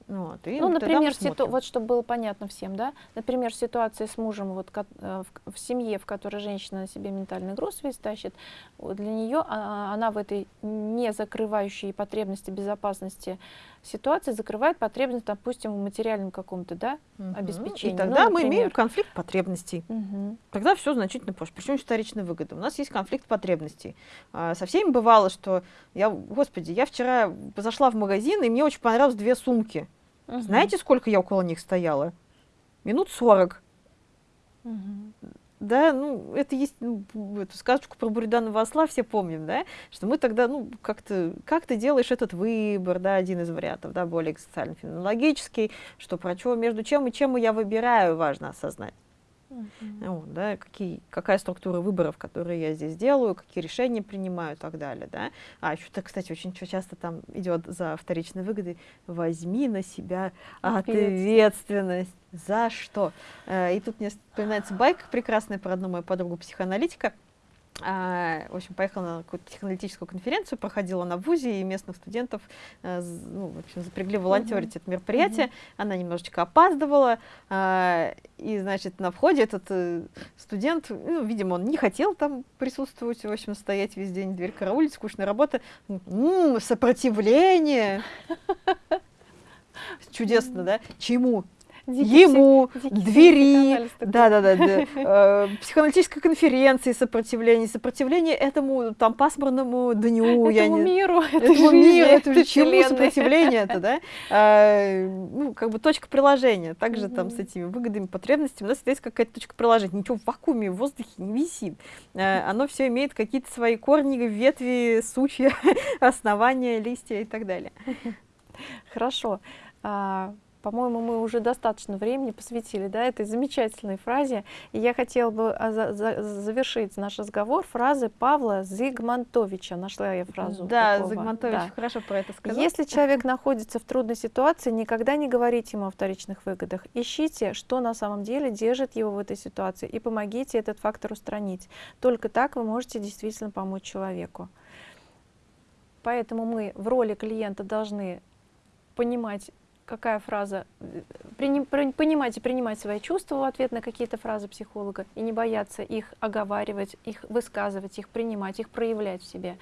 [SPEAKER 1] Вот, ну, например, ситу... вот чтобы было понятно всем, да, например, ситуация с мужем вот, э, в, в семье, в которой женщина на себе ментальный груз весь тащит, для нее а, она в этой не закрывающей потребности безопасности ситуации закрывает потребность, допустим, в материальном каком-то да, угу. обеспечении.
[SPEAKER 2] И тогда ну, мы имеем конфликт потребностей. Угу. Тогда все значительно позже. Причем вторичная выгода. У нас есть конфликт потребностей. А, со всеми бывало, что я, господи, я вчера зашла в магазин, и мне очень понравилось две сумки. Угу. Знаете, сколько я около них стояла? Минут сорок. Угу да, ну, это есть, ну, эту сказочку про Буриданова осла все помним, да, что мы тогда, ну, как-то, как ты делаешь этот выбор, да, один из вариантов, да, более социально-феноменологический, что про что, между чем и чем я выбираю, важно осознать. -huh. вот, да, какие, какая структура выборов, которые я здесь делаю, какие решения принимаю и так далее. Да? А еще, -то, кстати, очень часто там идет за вторичной выгодой возьми на себя ответственность. За что? Э, и тут мне вспоминается байка прекрасная про одну мою подругу психоаналитика, а, в общем, поехала на какую-то техноаналитическую конференцию, проходила на ВУЗе, и местных студентов э, ну, в общем, запрягли волонтерить uh-huh. это мероприятие. Uh-huh. Она немножечко опаздывала, а, и, значит, на входе этот э, студент, ну, видимо, он не хотел там присутствовать, в общем, стоять весь день, дверь караулить, скучная работа. М-м, сопротивление! [laughs] чудесно, да? Чему? Ему, двери,
[SPEAKER 1] такой.
[SPEAKER 2] да, да, да, да, э, психоаналитической конференции сопротивление, сопротивление этому там пасмурному дню,
[SPEAKER 1] Этому миру, [laughs]
[SPEAKER 2] этому миру, это
[SPEAKER 1] этой
[SPEAKER 2] чему сопротивление это, да? А, ну, как бы точка приложения. Также там с этими выгодами, потребностями у нас есть какая-то точка приложения. Ничего в вакууме, в воздухе не висит. А, оно все имеет какие-то свои корни, ветви, сучья, [laughs] основания, листья и так далее.
[SPEAKER 1] Хорошо. По-моему, мы уже достаточно времени посвятили да, этой замечательной фразе. И я хотела бы а, за- за- завершить наш разговор фразой Павла Зигмантовича. Нашла я фразу.
[SPEAKER 2] Да,
[SPEAKER 1] такого.
[SPEAKER 2] Загмантович
[SPEAKER 1] Да.
[SPEAKER 2] хорошо про это сказал.
[SPEAKER 1] Если человек находится в трудной ситуации, никогда не говорите ему о вторичных выгодах. Ищите, что на самом деле держит его в этой ситуации, и помогите этот фактор устранить. Только так вы можете действительно помочь человеку. Поэтому мы в роли клиента должны понимать, какая фраза, э, понимать и принимать свои чувства в ответ на какие-то фразы психолога, и не бояться их оговаривать, их высказывать, их принимать, их проявлять в себе.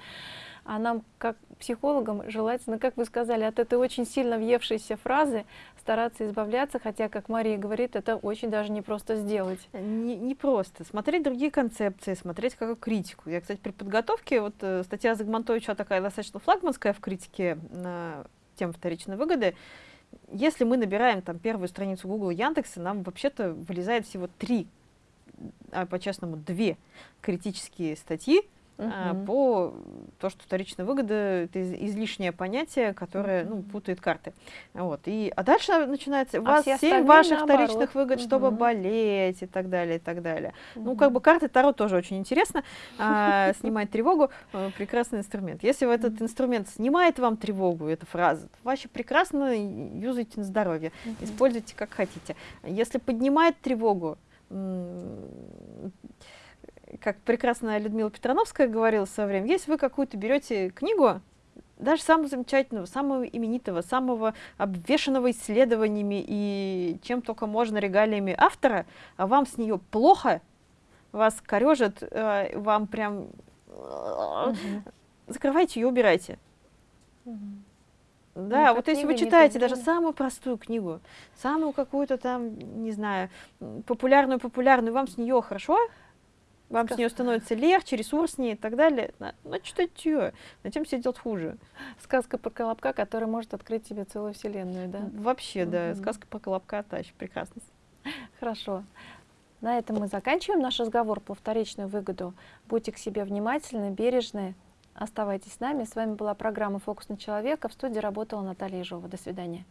[SPEAKER 1] А нам, как психологам, желательно, как вы сказали, от этой очень сильно въевшейся фразы стараться избавляться, хотя, как Мария говорит, это очень даже непросто сделать.
[SPEAKER 2] Не, не просто. Смотреть другие концепции, смотреть как критику. Я, кстати, при подготовке, вот э, статья Загмантовича такая достаточно флагманская в критике на тему вторичной выгоды. Если мы набираем там первую страницу Google Яндекса, нам вообще-то вылезает всего три, а по-честному две критические статьи,
[SPEAKER 1] Мгм.
[SPEAKER 2] по то, что вторичная выгода это из- излишнее понятие, которое ну,
[SPEAKER 1] Мгм.
[SPEAKER 2] путает карты. Вот. И, а дальше начинается у
[SPEAKER 1] А
[SPEAKER 2] вас семь ваших
[SPEAKER 1] наоборот.
[SPEAKER 2] вторичных выгод, чтобы
[SPEAKER 1] Мгм.
[SPEAKER 2] болеть и так далее, и так далее. Ну,
[SPEAKER 1] Мгм.
[SPEAKER 2] как бы карты Таро тоже очень интересно. а, [laughs] снимает тревогу. э, Прекрасный инструмент. Если этот инструмент снимает вам тревогу, эта фраза, вообще прекрасно юзайте на здоровье.
[SPEAKER 1] Мгм.
[SPEAKER 2] Используйте как хотите. Если поднимает тревогу, как прекрасно Людмила Петрановская говорила в свое время, если вы какую-то берете книгу, даже самого замечательного, самого именитого, самого обвешанного исследованиями и чем только можно регалиями автора, а вам с нее плохо, вас корежит, э, вам прям
[SPEAKER 1] Мгм.
[SPEAKER 2] закрывайте ее, убирайте.
[SPEAKER 1] Мгм.
[SPEAKER 2] Да,
[SPEAKER 1] эта
[SPEAKER 2] вот если вы читаете даже самую простую книгу, самую какую-то там, не знаю, м, популярную, популярную, вам с нее хорошо, вам с нее становится легче, ресурснее и так далее, на- ну читать ее, зачем себе делать хуже?
[SPEAKER 1] Сказка про колобка, которая может открыть тебе целую вселенную, да?
[SPEAKER 2] Вообще, да, сказка про колобка тащит, прекрасно.
[SPEAKER 1] Хорошо. На этом мы заканчиваем наш разговор по вторичную выгоду. Будьте к себе внимательны, бережны. Оставайтесь с нами. С вами была программа «Фокус на человека». В студии работала Наталья Ежова. До свидания.